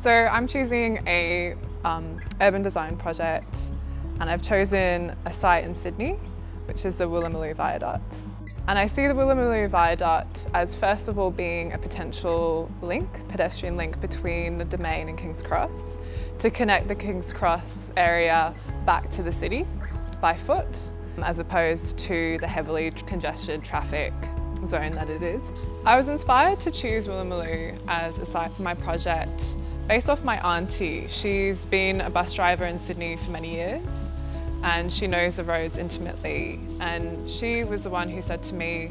So I'm choosing a um, urban design project and I've chosen a site in Sydney, which is the Woolloomooloo Viaduct. And I see the Woolloomooloo Viaduct as first of all being a potential link, pedestrian link between the Domain and King's Cross to connect the King's Cross area back to the city by foot as opposed to the heavily congested traffic zone that it is. I was inspired to choose Woolloomooloo as a site for my project based off my auntie. She's been a bus driver in Sydney for many years and she knows the roads intimately and she was the one who said to me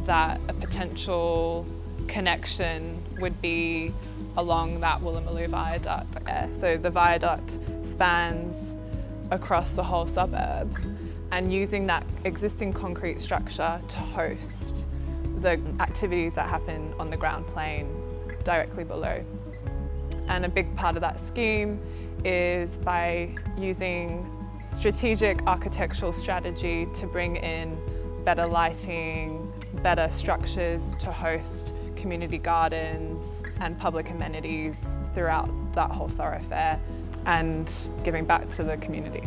that a potential connection would be along that Woolloomooloo viaduct. So the viaduct spans across the whole suburb and using that existing concrete structure to host the activities that happen on the ground plane directly below. And a big part of that scheme is by using strategic architectural strategy to bring in better lighting, better structures to host community gardens and public amenities throughout that whole thoroughfare and giving back to the community.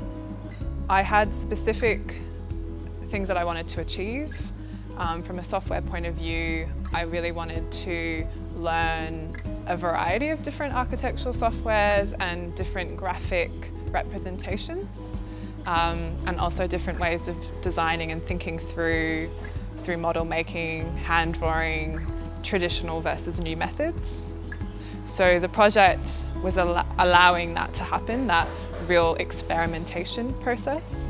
I had specific things that I wanted to achieve. Um, from a software point of view, I really wanted to learn a variety of different architectural softwares and different graphic representations um, and also different ways of designing and thinking through through model making, hand drawing, traditional versus new methods. So the project was al allowing that to happen, that real experimentation process.